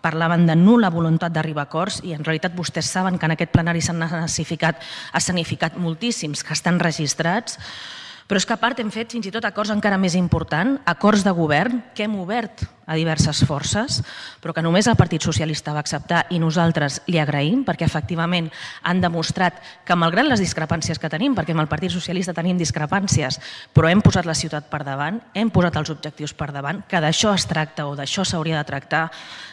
parlaven de nul·la voluntat d'arribar a acords i en realitat vostès saben que en aquest plenari s'han escenificat, escenificat moltíssims que estan registrats, però és que a part hem fet fins i tot acords encara més importants, acords de govern que hem obert a diverses forces, però que només el Partit Socialista va acceptar i nosaltres li agraïm perquè efectivament han demostrat que malgrat les discrepàncies que tenim, perquè amb el Partit Socialista tenim discrepàncies, però hem posat la ciutat per davant, hem posat els objectius per davant, que d'això es tracta o d'això s'hauria de tractar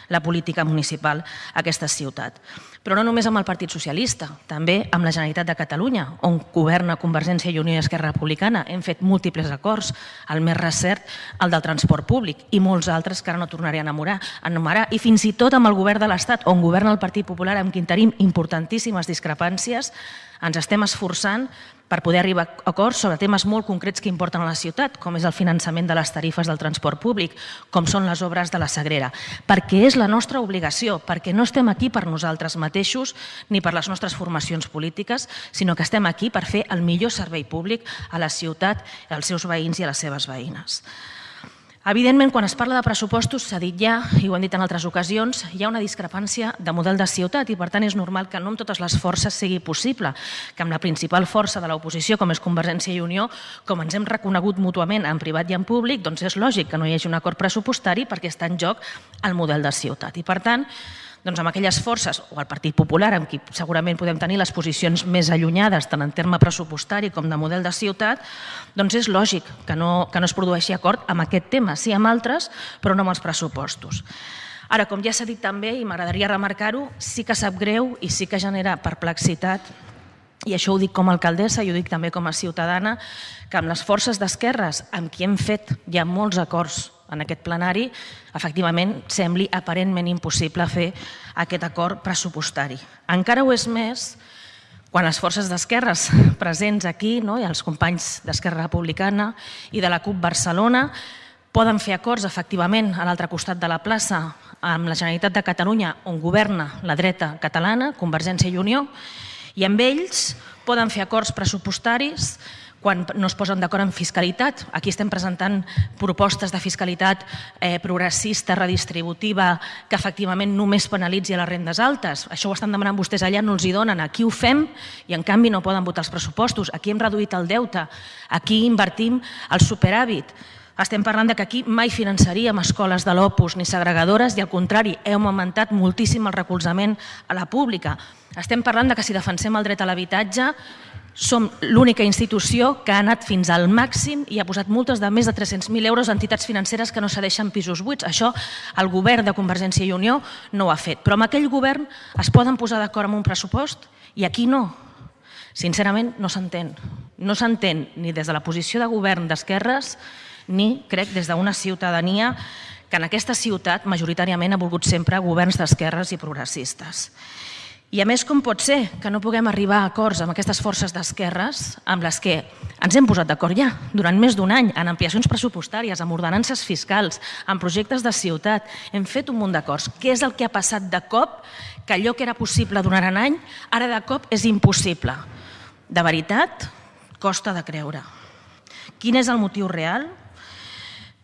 la política municipal a aquesta ciutat. Però no només amb el Partit Socialista, també amb la Generalitat de Catalunya, on governa Convergència i Unió i Esquerra Republicana. Hem fet múltiples acords, el més recert, el del transport públic, i molts altres que ara no tornaré a enamorar, a i fins i tot amb el govern de l'Estat, on governa el Partit Popular, amb qui tenim importantíssimes discrepàncies, ens estem esforçant per poder arribar a acords sobre temes molt concrets que importen a la ciutat, com és el finançament de les tarifes del transport públic, com són les obres de la Sagrera, perquè és la nostra obligació, perquè no estem aquí per nosaltres mateixos ni per les nostres formacions polítiques, sinó que estem aquí per fer el millor servei públic a la ciutat, als seus veïns i a les seves veïnes. Evidentment, quan es parla de pressupostos, s'ha dit ja, i ho hem dit en altres ocasions, hi ha una discrepància de model de ciutat i per tant és normal que no amb totes les forces sigui possible que amb la principal força de l'oposició, com és Convergència i Unió, com ens hem reconegut mútuament en privat i en públic, doncs és lògic que no hi hagi un acord pressupostari perquè està en joc el model de ciutat. I per tant, doncs amb aquelles forces, o el Partit Popular, amb qui segurament podem tenir les posicions més allunyades, tant en terme pressupostari com de model de ciutat, doncs és lògic que no, que no es produeixi acord amb aquest tema, sí amb altres, però no amb els pressupostos. Ara, com ja s'ha dit també, i m'agradaria remarcar-ho, sí que sap greu i sí que genera perplexitat i això ho dic com a alcaldessa i ho dic també com a ciutadana, que amb les forces d'esquerres amb qui hem fet ja molts acords en aquest plenari, efectivament sembli aparentment impossible fer aquest acord pressupostari. Encara ho és més quan les forces d'esquerres presents aquí no, i els companys d'Esquerra Republicana i de la CUP Barcelona poden fer acords efectivament a l'altre costat de la plaça amb la Generalitat de Catalunya on governa la dreta catalana, Convergència i Unió, i amb ells poden fer acords pressupostaris quan no es posen d'acord en fiscalitat. Aquí estem presentant propostes de fiscalitat eh, progressista, redistributiva, que efectivament només penalitzi a les rendes altes. Això ho estan demanant vostès allà, no els hi donen. Aquí ho fem i en canvi no poden votar els pressupostos. Aquí hem reduït el deute, aquí invertim el superàvit. Estem parlant de que aquí mai finançaríem escoles de l'Opus ni segregadores i al contrari, hem augmentat moltíssim el recolzament a la pública. Estem parlant de que si defensem el dret a l'habitatge som l'única institució que ha anat fins al màxim i ha posat multes de més de 300.000 euros a entitats financeres que no cedeixen pisos buits. Això el govern de Convergència i Unió no ho ha fet. Però amb aquell govern es poden posar d'acord amb un pressupost i aquí no. Sincerament, no s'entén. No s'entén ni des de la posició de govern d'esquerres ni, crec, des d'una ciutadania que en aquesta ciutat majoritàriament ha volgut sempre governs d'esquerres i progressistes. I a més, com pot ser que no puguem arribar a acords amb aquestes forces d'esquerres amb les que ens hem posat d'acord ja durant més d'un any en ampliacions pressupostàries, amb ordenances fiscals, en projectes de ciutat, hem fet un munt d'acords. Què és el que ha passat de cop que allò que era possible durant un any ara de cop és impossible? De veritat, costa de creure. Quin és el motiu real?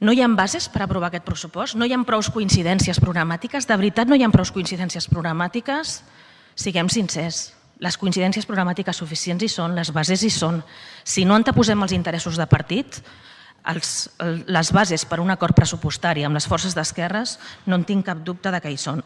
No hi ha bases per aprovar aquest pressupost? No hi ha prou coincidències programàtiques? De veritat no hi ha prou coincidències programàtiques? Siguem sincers, les coincidències programàtiques suficients hi són, les bases hi són. Si no anteposem els interessos de partit, els, les bases per un acord pressupostari amb les forces d'esquerres no en tinc cap dubte de que hi són.